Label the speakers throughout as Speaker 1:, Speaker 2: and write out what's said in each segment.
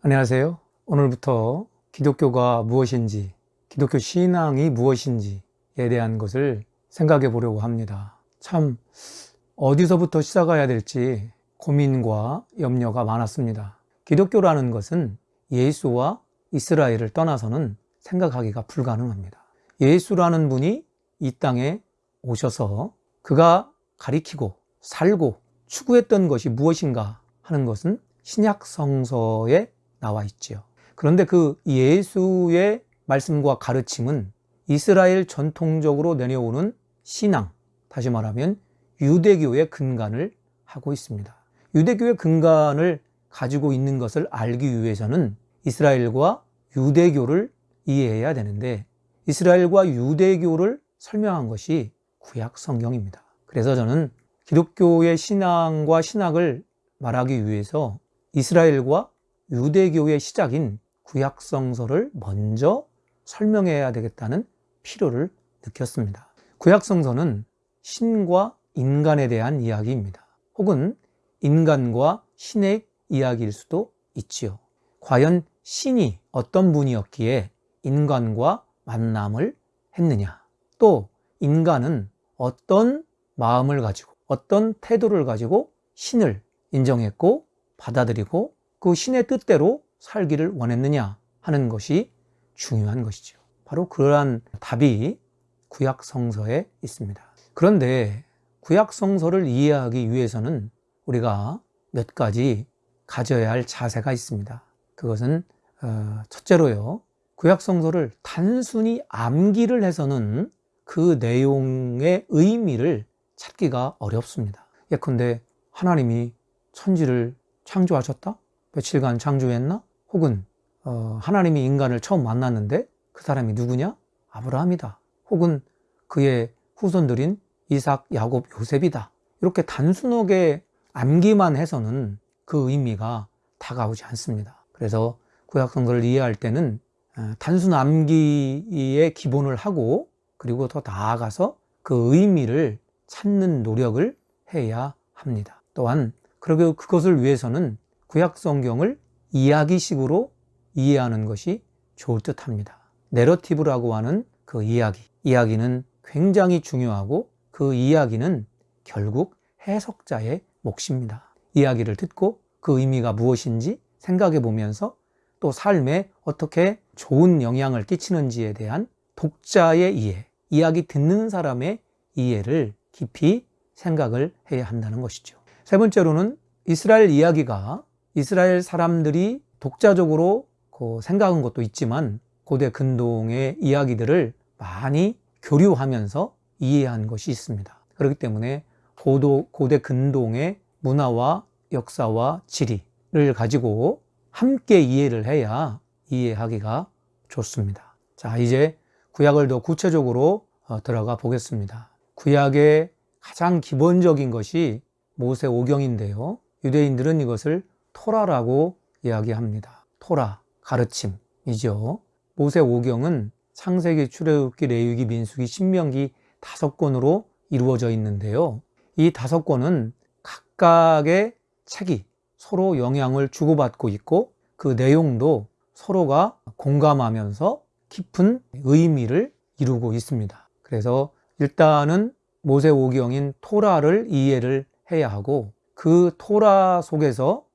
Speaker 1: 안녕하세요. 오늘부터 기독교가 무엇인지, 기독교 신앙이 무엇인지에 대한 것을 생각해 보려고 합니다. 참, 어디서부터 시작해야 될지 고민과 염려가 많았습니다. 기독교라는 것은 예수와 이스라엘을 떠나서는 생각하기가 불가능합니다. 예수라는 분이 이 땅에 오셔서 그가 가리키고 살고 추구했던 것이 무엇인가 하는 것은 신약 성서에 나와 있지요. 그런데 그 예수의 말씀과 가르침은 이스라엘 전통적으로 내려오는 신앙, 다시 말하면 유대교의 근간을 하고 있습니다. 유대교의 근간을 가지고 있는 것을 알기 위해서는 이스라엘과 유대교를 이해해야 되는데 이스라엘과 유대교를 설명한 것이 구약 성경입니다. 그래서 저는 기독교의 신앙과 신학을 말하기 위해서 이스라엘과 유대교의 시작인 구약성서를 먼저 설명해야 되겠다는 필요를 느꼈습니다. 구약성서는 신과 인간에 대한 이야기입니다. 혹은 인간과 신의 이야기일 수도 있지요. 과연 신이 어떤 분이었기에 인간과 만남을 했느냐? 또 인간은 어떤 마음을 가지고 어떤 태도를 가지고 신을 인정했고 받아들이고 그 신의 뜻대로 살기를 원했느냐 하는 것이 중요한 것이죠. 바로 그러한 답이 구약 성서에 있습니다. 그런데 구약 성서를 이해하기 위해서는 우리가 몇 가지 가져야 할 자세가 있습니다. 그것은 어, 첫째로요. 구약 성서를 단순히 암기를 해서는 그 내용의 의미를 찾기가 어렵습니다. 예컨대 하나님이 천지를 창조하셨다? 며칠간 창조했나? 혹은 어, 하나님이 인간을 처음 만났는데 그 사람이 누구냐? 아브라함이다. 혹은 그의 후손들인 이삭, 야곱, 요셉이다. 이렇게 단순하게 암기만 해서는 그 의미가 다가오지 않습니다. 그래서 구약성서를 이해할 때는 어, 단순 암기의 기본을 하고 그리고 더 나아가서 그 의미를 찾는 노력을 해야 합니다. 또한 그리고 그것을 위해서는 구약 성경을 이야기식으로 이해하는 것이 좋을 듯 합니다. 내러티브라고 하는 그 이야기. 이야기는 굉장히 중요하고 그 이야기는 결국 해석자의 몫입니다. 이야기를 듣고 그 의미가 무엇인지 생각해 보면서 또 삶에 어떻게 좋은 영향을 끼치는지에 대한 독자의 이해, 이야기 듣는 사람의 이해를 깊이 생각을 해야 한다는 것이죠. 세 번째로는 이스라엘 이야기가 이스라엘 사람들이 독자적으로 그 생각한 것도 있지만 고대 근동의 이야기들을 많이 교류하면서 이해한 것이 있습니다. 그렇기 때문에 고도, 고대 근동의 문화와 역사와 지리를 가지고 함께 이해를 해야 이해하기가 좋습니다. 자, 이제 구약을 더 구체적으로 어, 들어가 보겠습니다. 구약의 가장 기본적인 것이 모세오경인데요. 유대인들은 이것을 토라라고 이야기합니다. 토라, 가르침이죠. 모세 오경은 창세기, 출애굽기, 레위기, 민수기, 신명기 다섯 권으로 이루어져 있는데요. 이 다섯 권은 각각의 책이 서로 영향을 주고받고 있고 그 내용도 서로가 공감하면서 깊은 의미를 이루고 있습니다. 그래서 일단은 모세 오경인 토라를 이해를 해야 하고 그 토라 속에서 어,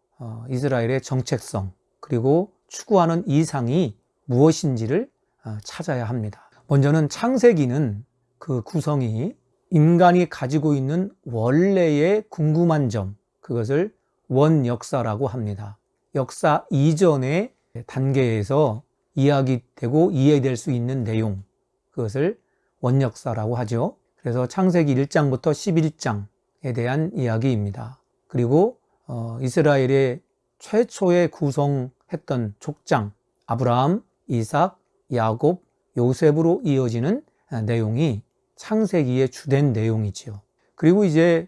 Speaker 1: 이스라엘의 정체성 그리고 추구하는 이상이 무엇인지를 어, 찾아야 합니다. 먼저는 창세기는 그 구성이 인간이 가지고 있는 원래의 궁금한 점, 그것을 원역사라고 합니다. 역사 이전의 단계에서 이야기되고 이해될 수 있는 내용, 그것을 원역사라고 하죠. 그래서 창세기 1장부터 11장에 대한 이야기입니다. 그리고 어, 이스라엘의 최초에 구성했던 족장 아브라함, 이삭, 야곱, 요셉으로 이어지는 내용이 창세기의 주된 내용이지요. 그리고 이제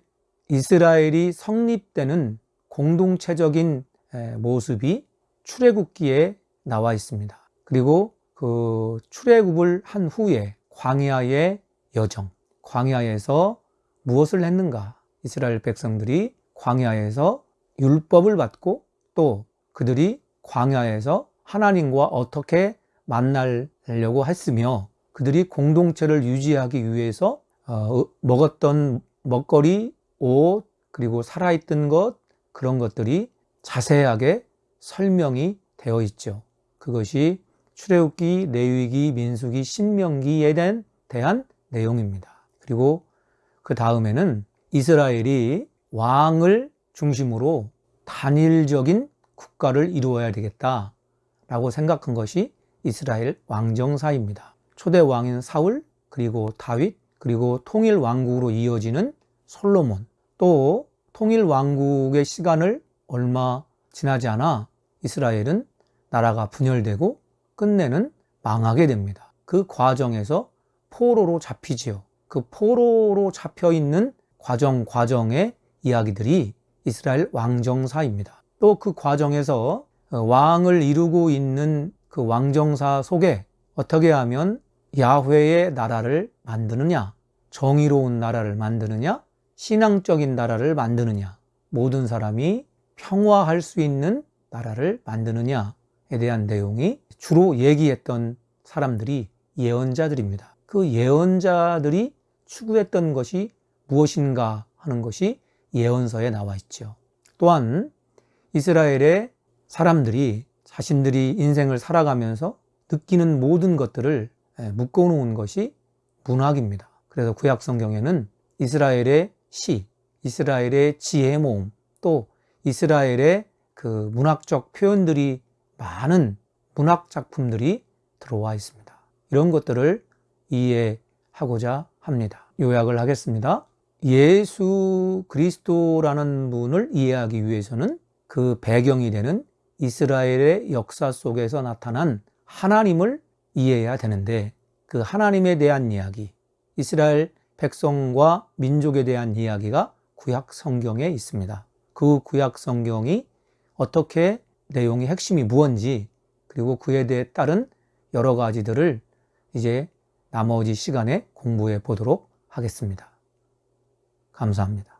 Speaker 1: 이스라엘이 성립되는 공동체적인 모습이 출애굽기에 나와 있습니다. 그리고 그 출애굽을 한 후에 광야의 여정, 광야에서 무엇을 했는가? 이스라엘 백성들이 광야에서 율법을 받고 또 그들이 광야에서 하나님과 어떻게 만나려고 했으며 그들이 공동체를 유지하기 위해서 어, 먹었던 먹거리, 옷, 그리고 살아있던 것 그런 것들이 자세하게 설명이 되어 있죠. 그것이 출애굽기, 레위기, 민수기, 신명기에 대한, 내용입니다. 그리고 그 다음에는 이스라엘이 왕을 중심으로 단일적인 국가를 이루어야 되겠다 라고 생각한 것이 이스라엘 왕정사입니다. 초대 왕인 사울, 그리고 다윗, 그리고 통일 왕국으로 이어지는 솔로몬, 또 통일 왕국의 시간을 얼마 지나지 않아 이스라엘은 나라가 분열되고 끝내는 망하게 됩니다. 그 과정에서 포로로 잡히지요. 그 포로로 잡혀 있는 과정 과정의 이야기들이 이스라엘 왕정사입니다. 또 그 과정에서 왕을 이루고 있는 그 왕정사 속에 어떻게 하면 야훼의 나라를 만드느냐, 정의로운 나라를 만드느냐, 신앙적인 나라를 만드느냐, 모든 사람이 평화할 수 있는 나라를 만드느냐에 대한 내용이 주로 얘기했던 사람들이 예언자들입니다. 그 예언자들이 추구했던 것이 무엇인가 하는 것이 예언서에 나와 있죠. 또한 이스라엘의 사람들이 자신들이 인생을 살아가면서 느끼는 모든 것들을 묶어놓은 것이 문학입니다. 그래서 구약 성경에는 이스라엘의 시, 이스라엘의 지혜 모음, 또 이스라엘의 그 문학적 표현들이 많은 문학 작품들이 들어와 있습니다. 이런 것들을 이해하고자 합니다. 요약을 하겠습니다. 예수 그리스도라는 분을 이해하기 위해서는 그 배경이 되는 이스라엘의 역사 속에서 나타난 하나님을 이해해야 되는데 그 하나님에 대한 이야기, 이스라엘 백성과 민족에 대한 이야기가 구약 성경에 있습니다. 그 구약 성경이 어떻게 내용의 핵심이 무언지 그리고 그에 대해 따른 여러 가지들을 이제 나머지 시간에 공부해 보도록 하겠습니다. 감사합니다.